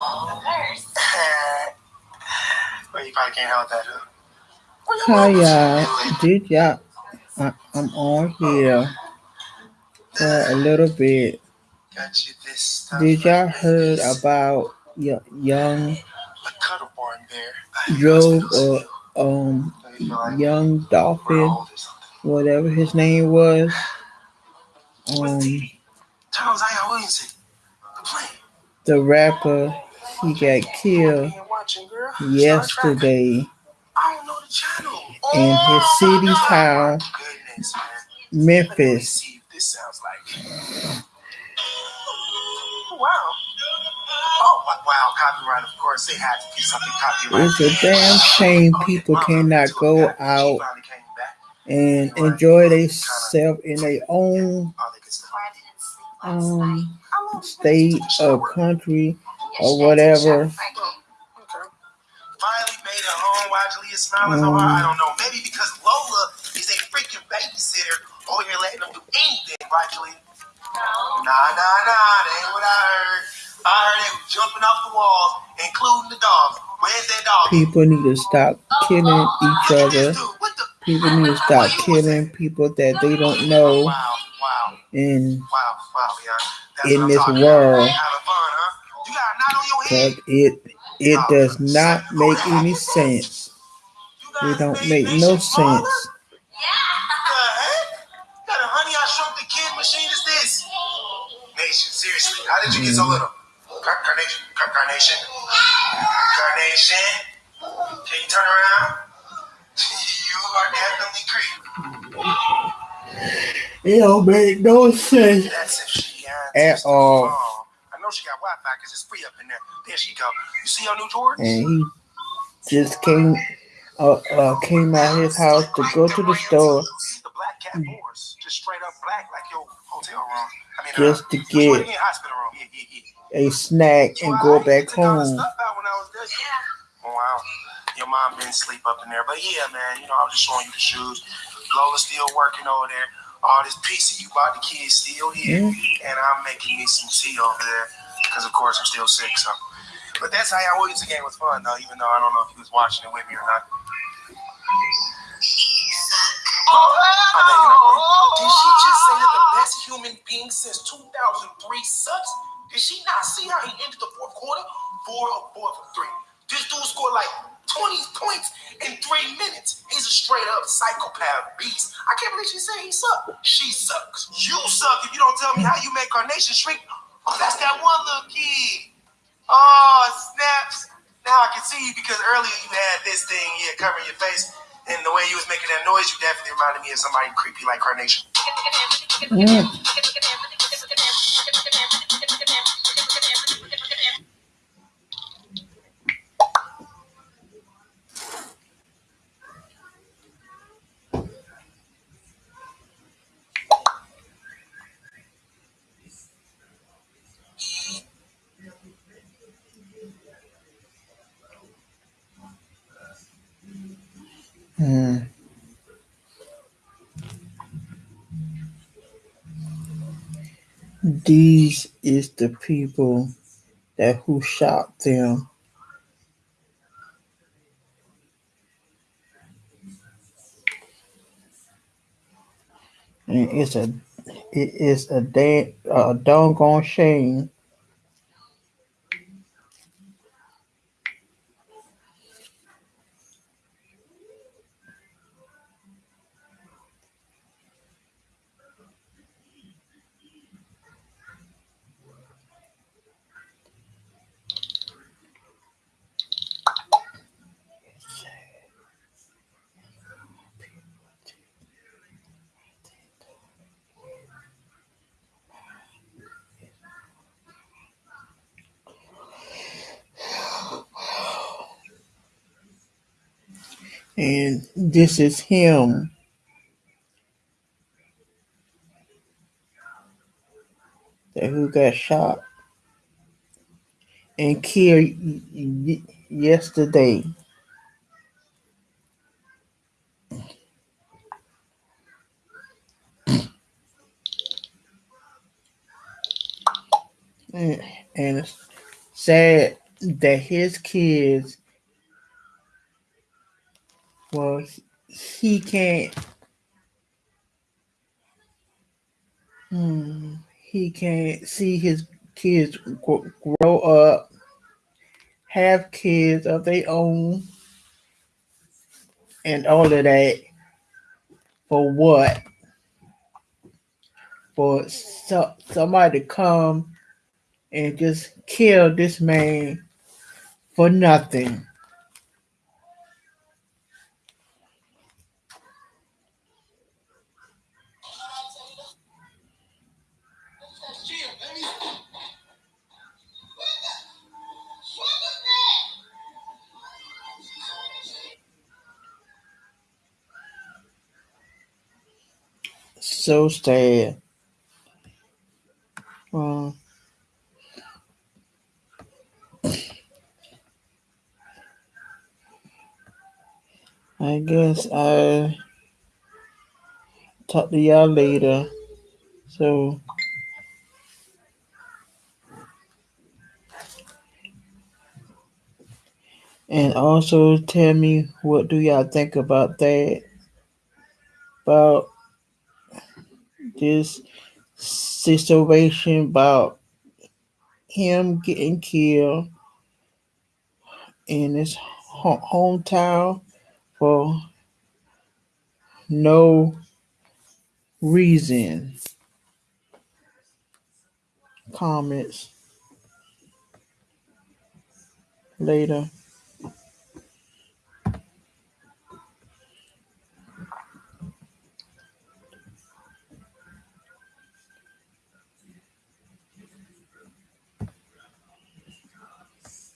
well, you probably can't help that. Huh? Hi y'all, did y'all? I, I'm on here for a little bit. Got you this stuff. Did y'all heard about y- young a cuddle born bear? Joe or um So you feel like young Dolphin, old or something. whatever his name was? Um, Charles I Williamson, the plane. the rapper he got killed yesterday in his city town, Memphis. wow. Oh, wow. Copyright, of course. They had to do something copyright. It's a damn shame people cannot go out and enjoy themselves in their own um state or country or whatever. Finally made it home while Jalea smiling so hard. Mm. I don't know. Maybe because Lola is a freaking babysitter oh, over here letting them do anything, right, Jalea? Nah, nah, nah. That ain't what I heard. I heard they were jumping off the walls, including the dogs. Where's that dog? People need to stop killing each other. this dude. What the? People need to stop killing people that they don't know Wow, wow, and wow, wow, yeah. In this world. About. Having fun, huh? You got a knot on your head. cause it it does not make any sense. It don't make no sense. The heck? What kind honey I shrunk the kid machine is this? Nation, seriously, how did you get so Mm-hmm. little? Car- Carnation, Car- Carnation, Carnation. Can you turn around? You are definitely creepy. It don't make no sense That's if she at all. Know she got Wi-Fi because it's free up in there. There she go. You see your new Jordans? And he just came uh, uh came out his house to go to the store the black cat just straight up black, like your hotel room. I mean, just uh, to get again? hospital room. Yeah, yeah, yeah. a snack and go back Took all the home. stuff out when I was there. Oh, wow. Your mom didn't sleep up in there, but yeah, man. You know, I was just showing you the shoes. Lola's still working over there. All this pizza you bought the kids still here, and I'm making me some tea over there because, of course, I'm still sick. So, but that's how y'all Williams game was fun, though. Even though I don't know if he was watching it with me or not. Oh, Did she just say that the best human being since 2003 sucks? Did she not see how he ended the fourth quarter? Four of four from three. This dude scored like 20 points in three minutes. He's a straight up psychopath beast. I can't believe she said he sucks. She sucks. You suck if you don't tell me how you make Carnation shrink. Oh, that's that one little kid. Oh, snaps. Now I can see you because earlier you had this thing here covering your face. And the way you was making that noise, you definitely reminded me of somebody creepy like Carnation. Mm. Mm. These is the people that who shot them. And it's a it is a damn a doggone shame. And this is him. That who got shot and killed yesterday. And, and it's sad that his kids, well, he can't. Hmm, he can't see his kids grow up, have kids of their own, and all of that. For what? For so, somebody to come and just kill this man for nothing. So sad. Well, I guess I talk to y'all later. So and also tell me what do y'all think about that? About this situation about him getting killed in his hometown for no reason. Comments later.